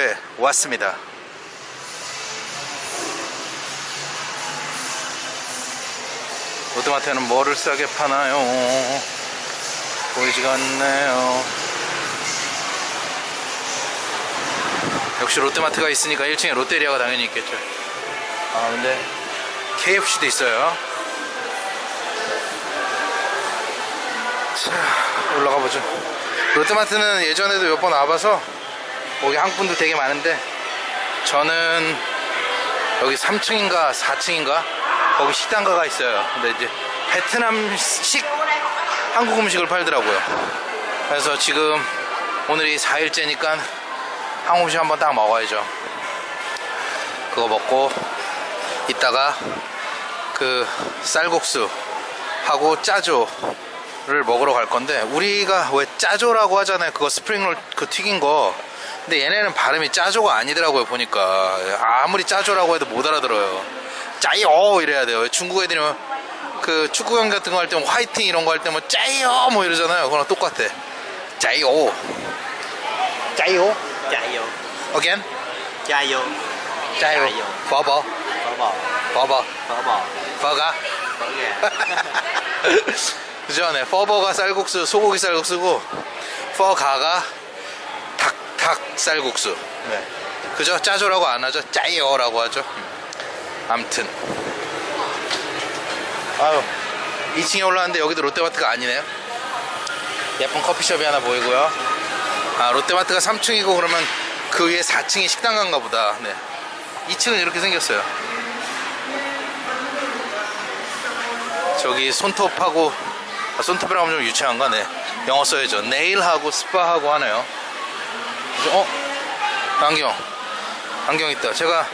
다낭의 롯데마트에 왔습니다. 롯데마트에는 뭐를 싸게 파나요? 보이지가 않네요. 역시 롯데마트가 있으니까 1층에 롯데리아가 당연히 있겠죠. 아 근데 KFC도 있어요. 자 올라가 보죠. 롯데마트는 예전에도 몇 번 와봐서 거기 한국분들 되게 많은데 저는 여기 3층인가 4층인가 거기 식당가가 있어요. 근데 이제 베트남식 한국 음식을 팔더라고요. 그래서 지금 오늘이 4일째니까 한국 음식 한번 딱 먹어야죠. 그거 먹고 이따가 그 쌀국수 하고 짜조를 먹으러 갈 건데 우리가 왜 짜조라고 하잖아요. 그거 스프링롤 그 튀긴 거 근데 얘네는 발음이 짜조가 아니더라고요 보니까. 아무리 짜조라고 해도 못 알아들어요. 짜이오 이래야 돼요. 중국 애들이 그 축구 경기 같은 거 할 때 화이팅 이런 거 할 때 뭐 짜이오 뭐 이러잖아요. 그거랑 똑같아. 짜이오 짜이오 vô again? 짜이오 짜이오. 버버 버버 Phở bò 버가. gà 그죠? 네 퍼버가 쌀국수 소고기 쌀국수고 퍼가가 닭, 닭 쌀국수. 네. 그죠 짜조라고 안 하죠? 짜이어라고 하죠? 암튼. 아유 2층에 올라왔는데 여기도 롯데마트가 아니네요. 예쁜 커피숍이 하나 보이고요. 아 롯데마트가 3층이고 그러면 그 위에 4층이 식당가인가 보다. 네. 2층은 이렇게 생겼어요. 저기 손톱하고 아, 손톱이라고 하면 좀 유치한가? 네. 영어 써야죠. 네일하고 스파하고 하네요? 어? 안경. 안경 있다. 제가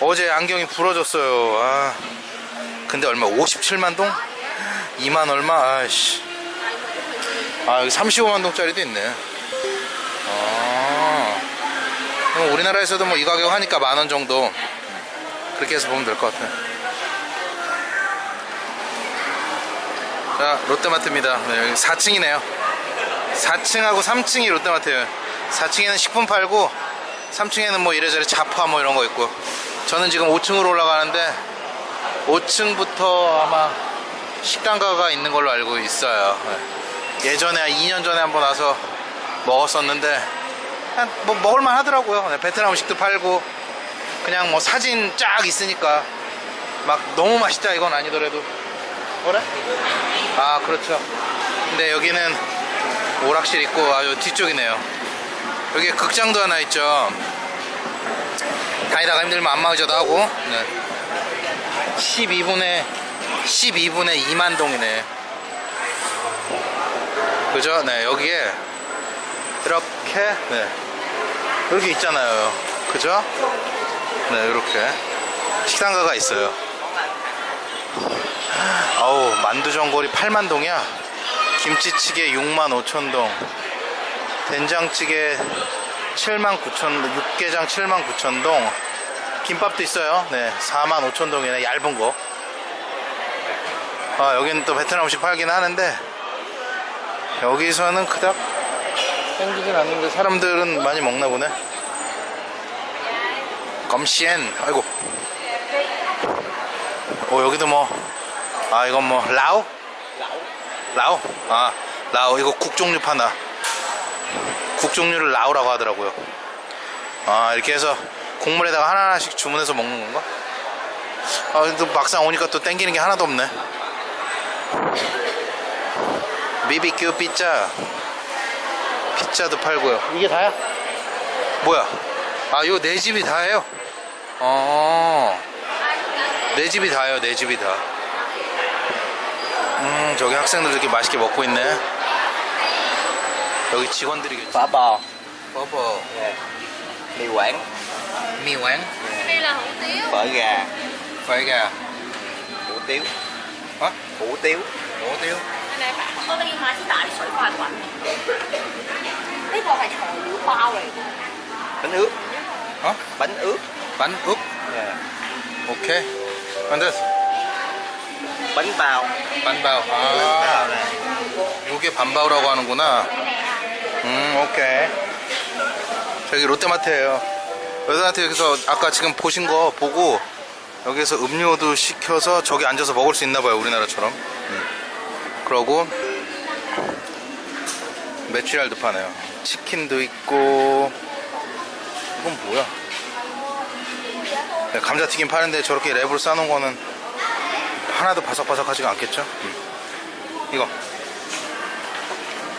어제 안경이 부러졌어요. 아. 근데 얼마 57만 동? 2만 얼마? 아이씨. 아 여기 35만 동짜리도 있네. 아. 그럼 우리나라에서도 뭐 이 가격 하니까 만 원 정도. 그렇게 해서 보면 될 것 같아. 자 롯데마트입니다. 네, 여기 4층이네요. 4층하고 3층이 롯데마트예요 4층에는 식품 팔고 3층에는 뭐 이래저래 잡화 뭐 이런 거 있고. 저는 지금 5층으로 올라가는데 5층부터 아마 식당가가 있는 걸로 알고 있어요. 네. 예전에 한 2년 전에 한번 와서 먹었었는데 뭐 먹을만 하더라고요. 네, 베트남 음식도 팔고. 그냥 뭐 사진 쫙 있으니까 막 너무 맛있다 이건 아니더라도. 그래? 아 그렇죠. 근데 여기는 오락실 있고 아주 뒤쪽이네요 여기 극장도 하나 있죠. 다니다가 힘들면 안마의자도 하고. 네. 12분에 12분에 2만 동이네. 그죠? 네 여기에 이렇게 네. 이렇게 있잖아요. 그죠? 네 이렇게. 식당가가 있어요. 아우 만두전골이 8만동이야? 김치찌개 6만 5천동 된장찌개 7만 9천 육개장 7만 9천동. 김밥도 있어요. 네 4만 5천동이네 얇은 거. 아, 여기는 또 베트남 음식 팔긴 하는데 여기서는 그닥 땡기진 않는데 사람들은 많이 먹나 보네. 검시엔 아이고. 어 여기도 뭐 아 이건 뭐 라오? 라오? 아 라오 이거 국 종류 파나 국 종류를 라오라고 하더라고요. 아 이렇게 해서 국물에다가 하나하나씩 주문해서 먹는 건가? 아 근데 막상 오니까 또 땡기는 게 하나도 없네. BBQ 피자. 피자도 팔고요. 이게 다야? 뭐야? 아 이거 내 집이 다예요? 어내 집이 다예요 내 집이 다. 음, 저기 학생들 이렇게 맛있게 먹고 있네. 여기 직원들이 괜찮아요. mì quảng, mì quảng, dạ. đây là hủ tiếu, phở gà. phở gà. hủ tiếu. hả? hủ tiếu. hủ tiếu. Cái này bạn có đi mà đại sủi khoai quẩn. Cái bộ này trời lửa bao này. Bánh ướt. Hả? Bánh ướt. Bánh ướt. Yeah. Ok. bánh this? bánh bao. bánh bao. à. bánh bao này 요게 반바오라고 하는구나. 음, 오케이. 여기 롯데마트예요 롯데마트 여기서 아까 지금 보신 거 보고 여기서 음료도 시켜서 저기 앉아서 먹을 수 있나 봐요 우리나라처럼 음. 그러고 메추리알도 파네요 치킨도 있고 이건 뭐야 네, 감자튀김 파는데 저렇게 랩으로 싸놓은 거는 하나도 바삭바삭하지가 않겠죠 음. 이거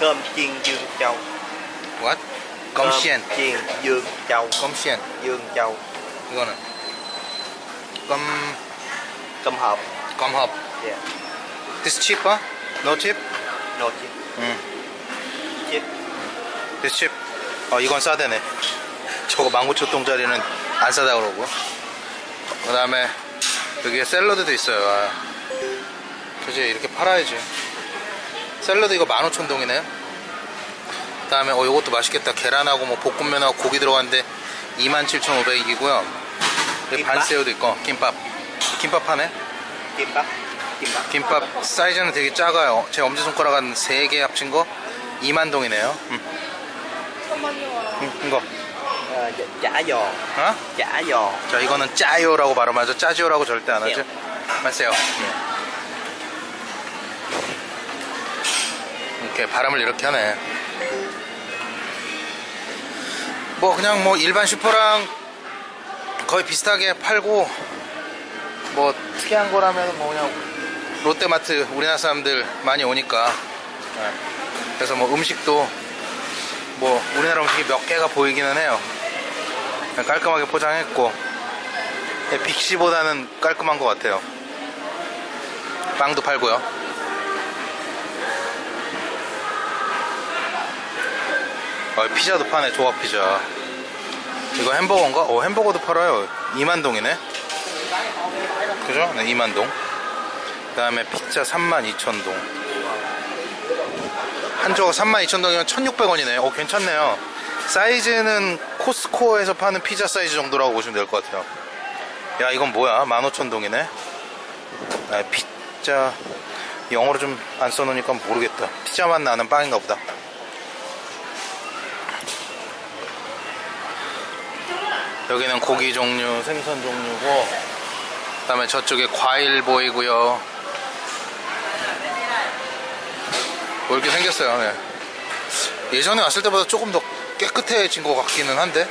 cơm chiên dương châu what? cơm chiên dương châu 껌시엔 dương châu 이거는 껌 cơm hộp 껌헙 yeah. This cheaper? No cheap? nồi chiên 응 chiên This cheap 어 이건 싸대네 저거 19,000동짜리는 안 싸다 그러고 그 다음에 여기에 샐러드도 있어요 아. 그지 이렇게 팔아야지 샐러드 이거 15,000동이네 그 다음에 어 요것도 맛있겠다. 계란하고 뭐 볶음면하고 고기 들어갔는데 27,500이고요. 여기 김밥? 반새우도 있고. 김밥. 김밥 파네. bắp kim bắp 김밥 사이즈는 되게 작아요. 제 엄지손가락 한 3개 합친 거? 2만 동이네요. 음. 음, 이거. chả giò 어? giò 자 이거는 짜요라고 발음하죠. 짜지요라고 절대 안 하죠. 맞세요 이렇게 발음을 이렇게 하네. 뭐 그냥 뭐 일반 슈퍼랑 거의 비슷하게 팔고 뭐 특이한 거라면 뭐 그냥 롯데마트 우리나라 사람들 많이 오니까. 네. 그래서 뭐 음식도 뭐 우리나라 음식이 몇 개가 보이기는 해요. 깔끔하게 포장했고. 네, 빅시보다는 깔끔한 것 같아요. 빵도 팔고요 어, 피자도 파네 조각 피자. 이거 햄버거인가? 어 햄버거도 팔아요. 2만동이네. 그죠? 네 2만동. 그 다음에 피자 32,000동. 한 조각 32,000동이면 1,600원이네. 어 괜찮네요. 사이즈는 코스코에서 파는 피자 사이즈 정도라고 보시면 될 것 같아요. 야 이건 뭐야? 15,000동이네. 아, 피자. 영어로 좀 안 써놓으니까 모르겠다. 피자 맛 나는 빵인가 보다 여기는 고기 종류 생선 종류고 그 다음에 저쪽에 과일 보이고요 뭐 이렇게 생겼어요 네. 예전에 왔을 때보다 조금 더 깨끗해진 것 같기는 한데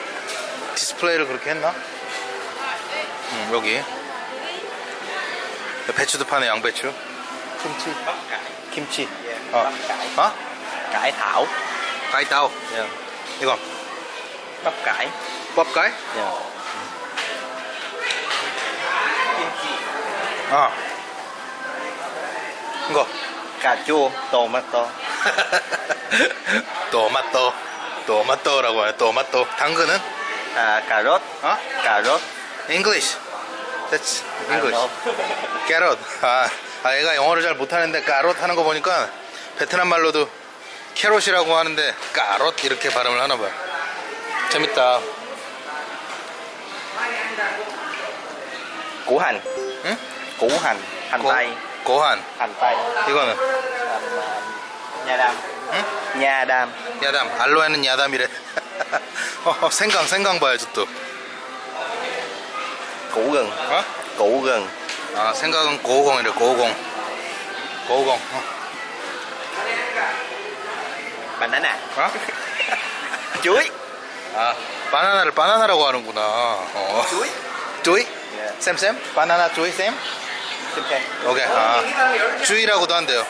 디스플레이를 그렇게 했나? 음, 여기 배추도 파네 양배추 김치 김치 yeah. 어. 어? cải thảo 가이따오 yeah. 이거 bắp cải 뻑 가이? yeah. kim chi 어 이거. chua tomato 토마토. 토마토라고 해요 토마토. 당근은? cà rốt 어? rốt English. That's English. 캐럿 아, 아 얘가 영어를 잘 못하는데 까롯 하는 거 보니까 베트남 말로도 캐롯이라고 하는데 까롯 이렇게 발음을 하나 봐요. 재밌다 củ hành 응? củ hành hành 고, tây 고한 hành tây 이거는 hành, à, nha đam 응? nha đam 야담 알로에는 야담이래 어, 생강 생강 봐야지 또 củ gừng 어? củ gừng 아 생각은 고공이래 고공 고공 어? banana 어? chuối 아 바나나를 바나나라고 하는구나 어. chuối 조이? 예. 쌤쌤? 바나나 조이 쌤? xem xem 오케이 아 주이라고도 한대요.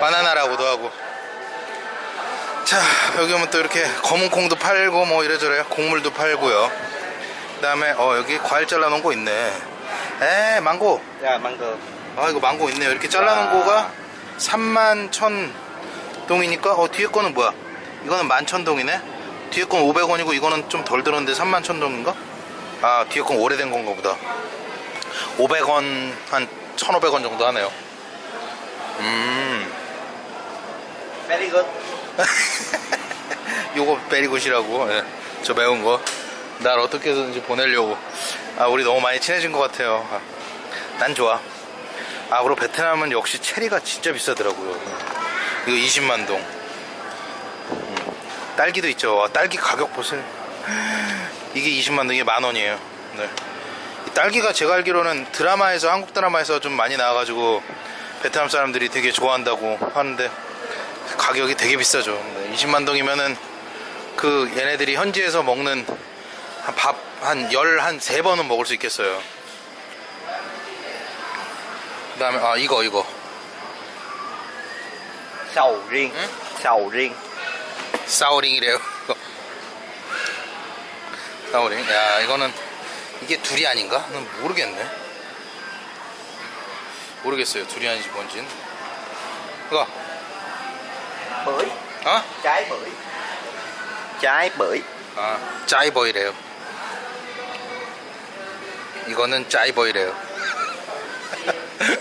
바나나라고도 하고. 자 여기 오면 또 이렇게 검은 콩도 팔고 뭐 이래저래 곡물도 팔고요. 그 다음에 어 여기 과일 잘라놓은 거 있네. 에 망고. yeah, mango 아 이거 망고 있네요. 이렇게 잘라놓은 거가 3만 천 동이니까 어 뒤에 거는 뭐야? 이거는 만 천 동이네? 뒤에 건 500원이고 이거는 좀 덜 들었는데 3만 천 동인가 아건 오래된 건가 보다. 500원 한 1500원 정도 하네요. 음. Good. 요거 베리굿이라고. 예, 저 매운 거날 어떻게 해서든지 보내려고. 아 우리 너무 많이 친해진 것 같아요. 아, 난 좋아. 아 그리고 베트남은 역시 체리가 진짜 비싸더라고요. 이거 20만 동. 음, 딸기도 있죠. 와, 딸기 가격 보세요 이게 20만 동 이게 만 원이에요. 네. 이 딸기가 제가 알기로는 드라마에서 한국 드라마에서 좀 많이 나와가지고 베트남 사람들이 되게 좋아한다고 하는데 가격이 되게 비싸죠. 네, 20만 동이면은 그 얘네들이 현지에서 먹는 밥한 열한 세 번은 먹을 수 있겠어요. 그 다음에 아 이거 이거. Ừ. Sầu riêng. 사오링이래요. 사오링. 야 이거는 이게 두리안인가? 는 모르겠네. 모르겠어요. 두리안인지 뭔진. 이거 Bưởi. 어? Trái bưởi. Trái bưởi. 아 짜이버이래요. 이거는 짜이버이래요.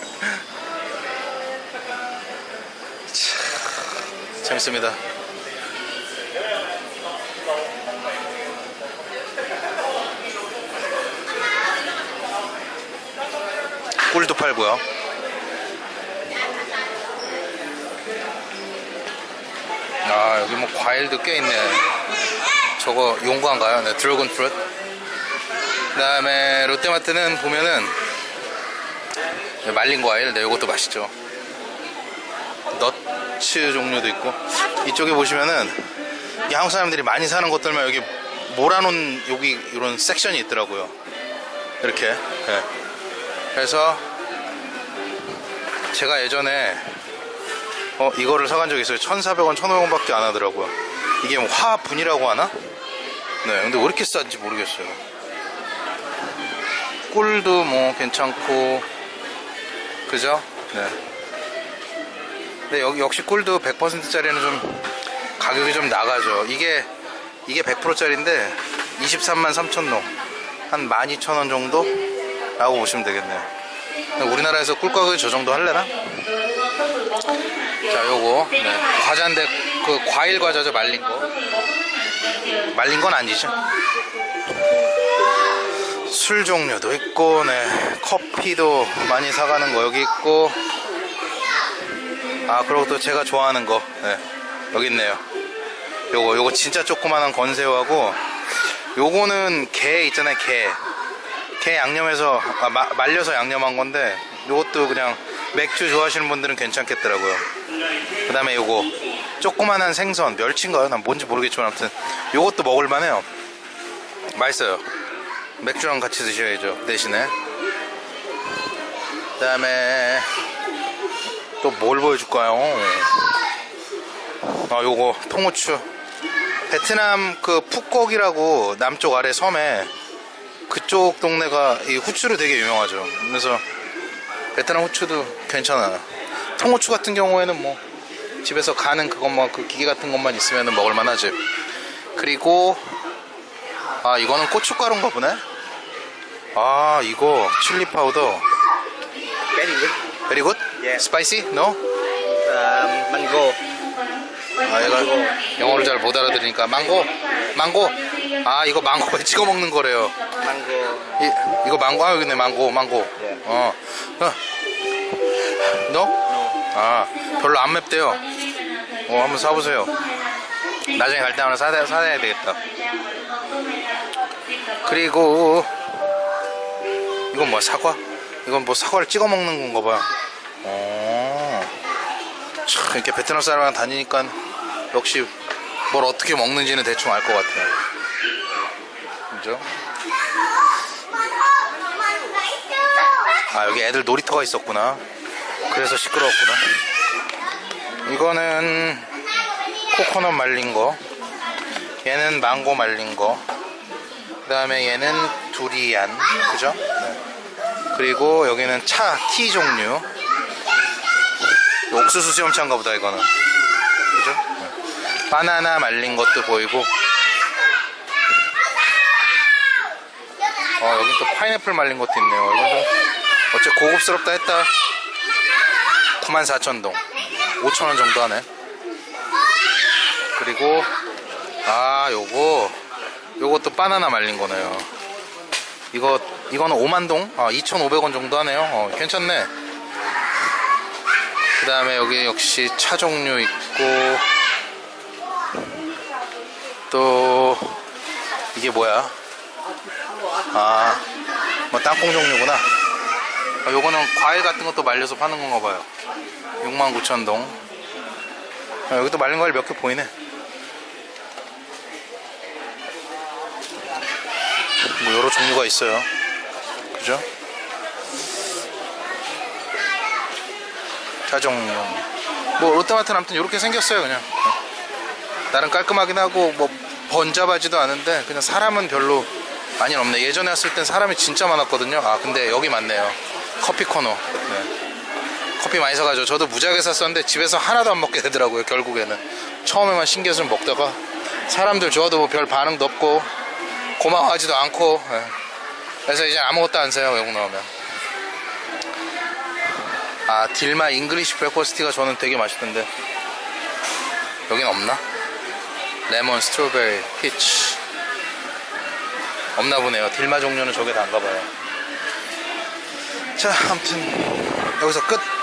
참, 재밌습니다. 꿀도 팔고요. 아 여기 뭐 과일도 꽤 있네. 저거 용과인가요? 네, dragon fruit. 그 다음에 롯데마트는 보면은 말린 과일, 네, 이것도 맛있죠. nuts 종류도 있고 이쪽에 보시면은 이 한국 사람들이 많이 사는 것들만 여기 몰아놓은 여기 이런 섹션이 있더라고요. 이렇게. 네. 그래서 제가 예전에 어 이거를 사간 적이 있어요 1400원 1500원 밖에 안 하더라고요 이게 뭐 화분이라고 하나? 네 근데 왜 이렇게 싼지 모르겠어요 꿀도 뭐 괜찮고 그죠? 네 근데 여기 역시 꿀도 100%짜리는 좀 가격이 좀 나가죠 이게 이게 100%짜리인데 23만 3천동 한 12,000원 정도? 라고 보시면 되겠네요 우리나라에서 꿀 가격이 저 정도 할래나? 자, 요거 네. 과자인데 그 과일 과자죠 말린 거. 말린 건 아니죠. 술 종류도 있고, 네. 커피도 많이 사가는 거 여기 있고. 아, 그리고 또 제가 좋아하는 거, 네. 여기 있네요. 요거, 요거 진짜 조그만한 건새우하고, 요거는 게 있잖아요, 게. 게 양념해서, 아, 마- 말려서 양념한 건데, 요것도 그냥 맥주 좋아하시는 분들은 괜찮겠더라고요. 그 다음에 요거 조그만한 생선 멸치인가요? 난 뭔지 모르겠지만 아무튼 요것도 먹을만해요 맛있어요 맥주랑 같이 드셔야죠 대신에 그 다음에 또 뭘 보여줄까요? 아 요거 통후추 베트남 그 푸꺽이라고 남쪽 아래 섬에 그쪽 동네가 이 후추로 되게 유명하죠 그래서 베트남 후추도 괜찮아요. 통후추 같은 경우에는 뭐 집에서 가는 그것만 그 기계 같은 것만 있으면 먹을 만 하지. 그리고 아 이거는 고춧가루인가 보네. 아 이거 chili powder. Cái gì? Very good. Yeah. Spicy? No? À, mango. 아 얘가 영어를 잘 못 알아들으니까 망고. 망고. 아 이거 망고에 찍어 먹는 거래요. Mango. 이, 이거 망고 아 여기 있네 망고 망고. 예. 어. 어. 너? 아 별로 안 맵대요. 어 한번 사보세요. 나중에 갈 때 하나 사야, 사야 되겠다. 그리고 이건 뭐야 사과? 이건 뭐 사과를 찍어 먹는 건가 봐요. 어. 참 이렇게 베트남 사람이랑 다니니까 역시 뭘 어떻게 먹는지는 대충 알 것 같아요. 그죠? 아 여기 애들 놀이터가 있었구나 그래서 시끄러웠구나 이거는 코코넛 말린 거 얘는 망고 말린 거그 다음에 얘는 두리안 그죠? 네. 그리고 여기는 차, 티 종류 옥수수 시험차인가 보다 이거는 그죠? 네. 바나나 말린 것도 보이고 어 여기 또 파인애플 말린 것도 있네요. 이건 좀 어째 고급스럽다 했다. 94,000동. 5,000원 정도 하네. 그리고 아 요거. 요것도 바나나 말린 거네요. 이거 이거는 5만동? 아 2,500원 정도 하네요. 어, 괜찮네. 그 다음에 여기 역시 차 종류 있고 또 이게 뭐야? 아, 뭐 땅콩 종류구나. 아, 요거는 과일 같은 것도 말려서 파는 건가 봐요. 69,000동. 아, 여기도 말린 과일 몇 개 보이네. 뭐 여러 종류가 있어요. 그죠? 자정용. 뭐 롯데마트는 아무튼 이렇게 생겼어요 그냥. 나름 깔끔하긴 하고 뭐 번잡하지도 않은데 그냥 사람은 별로 많이 없네. 예전에 왔을 땐 사람이 진짜 많았거든요. 아 근데 여기 많네요. 커피 코너. 네. 커피 많이 사가지고 저도 무지하게 샀었는데 집에서 하나도 안 먹게 되더라고요 결국에는 처음에만 신기해서 좀 먹다가 사람들 좋아도 뭐 별 반응도 없고 고마워하지도 않고 예. 그래서 이제 아무것도 안 사요 외국 나오면 아 딜마 English Breakfast Tea가 저는 되게 맛있던데 여긴 없나? 레몬 스트로베리 피치 없나 보네요. 딜마 종류는 저게 다인가 봐요. 자 아무튼 여기서 끝